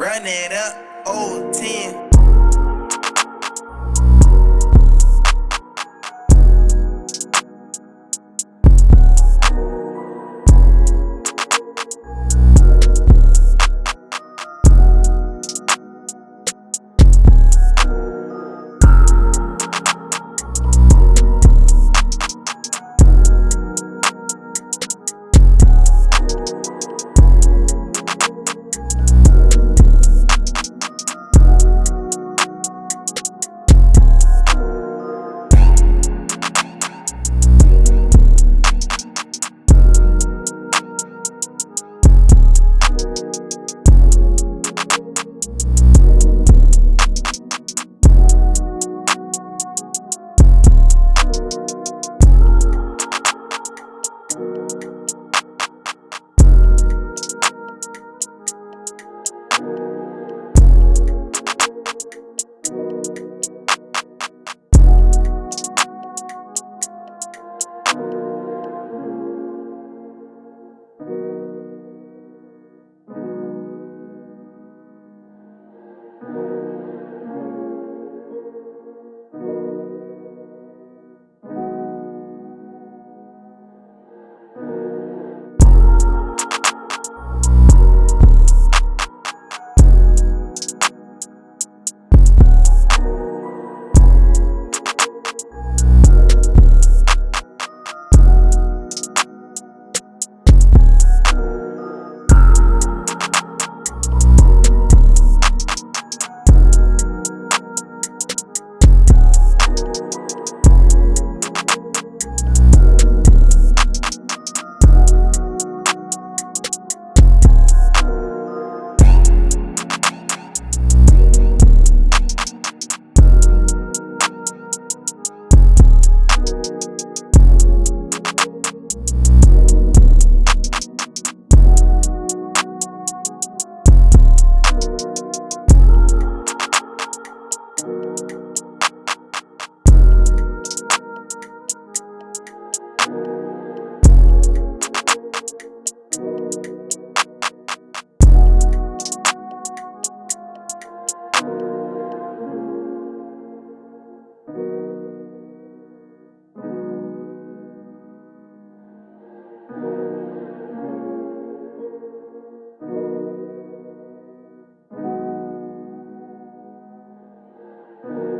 run it up, old 10.